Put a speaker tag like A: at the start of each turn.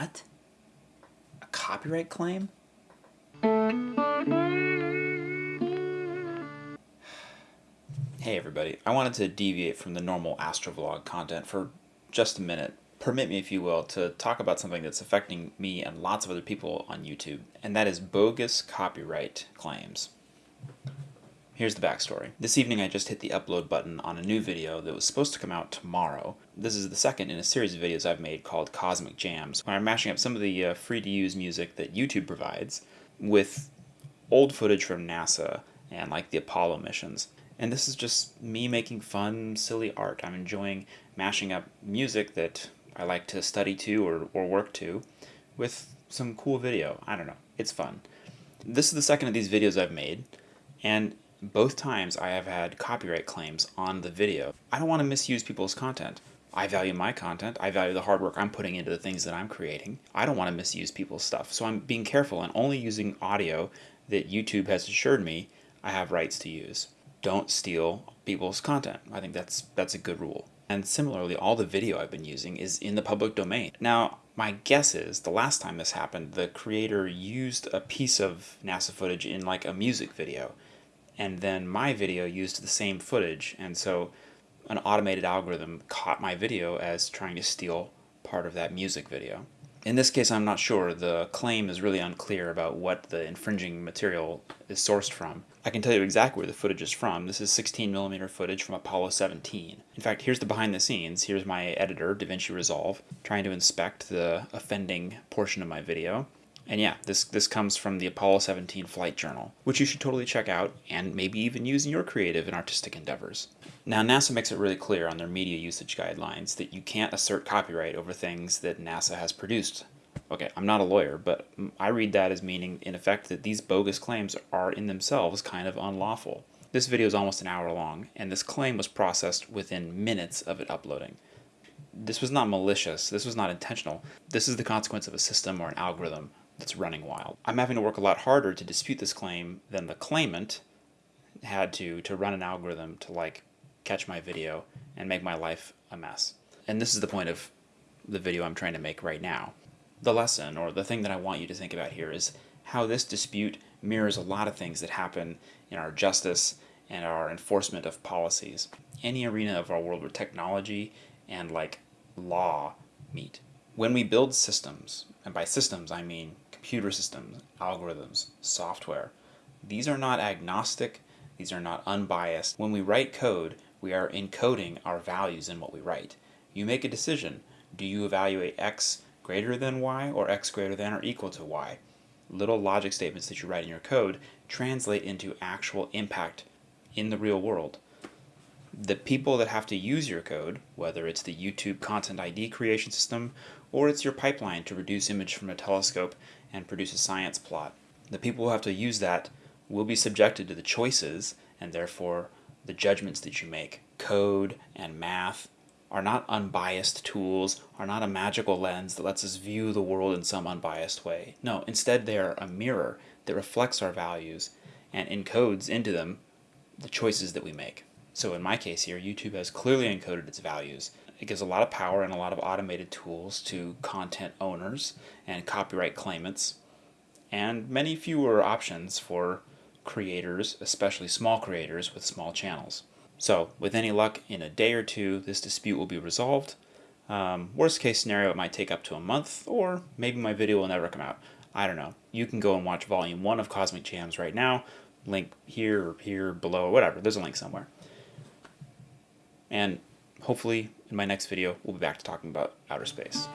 A: What? A copyright claim? Hey everybody, I wanted to deviate from the normal Astrovlog content for just a minute. Permit me, if you will, to talk about something that's affecting me and lots of other people on YouTube, and that is bogus copyright claims. Here's the backstory. This evening I just hit the upload button on a new video that was supposed to come out tomorrow. This is the second in a series of videos I've made called Cosmic Jams, where I'm mashing up some of the uh, free-to-use music that YouTube provides with old footage from NASA and like the Apollo missions. And this is just me making fun, silly art. I'm enjoying mashing up music that I like to study to or, or work to with some cool video. I don't know. It's fun. This is the second of these videos I've made, and both times I have had copyright claims on the video. I don't want to misuse people's content. I value my content. I value the hard work I'm putting into the things that I'm creating. I don't want to misuse people's stuff. So I'm being careful and only using audio that YouTube has assured me I have rights to use. Don't steal people's content. I think that's that's a good rule. And similarly, all the video I've been using is in the public domain. Now, my guess is the last time this happened, the creator used a piece of NASA footage in like a music video and then my video used the same footage and so an automated algorithm caught my video as trying to steal part of that music video. In this case I'm not sure, the claim is really unclear about what the infringing material is sourced from. I can tell you exactly where the footage is from. This is 16 millimeter footage from Apollo 17. In fact, here's the behind the scenes. Here's my editor, DaVinci Resolve, trying to inspect the offending portion of my video. And yeah, this, this comes from the Apollo 17 Flight Journal, which you should totally check out and maybe even use in your creative and artistic endeavors. Now NASA makes it really clear on their media usage guidelines that you can't assert copyright over things that NASA has produced. Okay, I'm not a lawyer, but I read that as meaning in effect that these bogus claims are in themselves kind of unlawful. This video is almost an hour long, and this claim was processed within minutes of it uploading. This was not malicious, this was not intentional. This is the consequence of a system or an algorithm that's running wild. I'm having to work a lot harder to dispute this claim than the claimant had to to run an algorithm to like catch my video and make my life a mess. And this is the point of the video I'm trying to make right now. The lesson, or the thing that I want you to think about here, is how this dispute mirrors a lot of things that happen in our justice and our enforcement of policies. Any arena of our world where technology and like law meet. When we build systems, and by systems I mean computer systems, algorithms, software. These are not agnostic, these are not unbiased. When we write code, we are encoding our values in what we write. You make a decision. Do you evaluate x greater than y or x greater than or equal to y? Little logic statements that you write in your code translate into actual impact in the real world. The people that have to use your code, whether it's the YouTube Content ID creation system or it's your pipeline to reduce image from a telescope and produce a science plot. The people who have to use that will be subjected to the choices and therefore the judgments that you make. Code and math are not unbiased tools, are not a magical lens that lets us view the world in some unbiased way. No, instead they are a mirror that reflects our values and encodes into them the choices that we make. So in my case here, YouTube has clearly encoded its values it gives a lot of power and a lot of automated tools to content owners and copyright claimants, and many fewer options for creators, especially small creators with small channels. So, with any luck, in a day or two, this dispute will be resolved. Um, worst case scenario, it might take up to a month, or maybe my video will never come out. I don't know. You can go and watch volume 1 of Cosmic Jams right now. Link here or here below, or whatever. There's a link somewhere. And hopefully in my next video we'll be back to talking about outer space.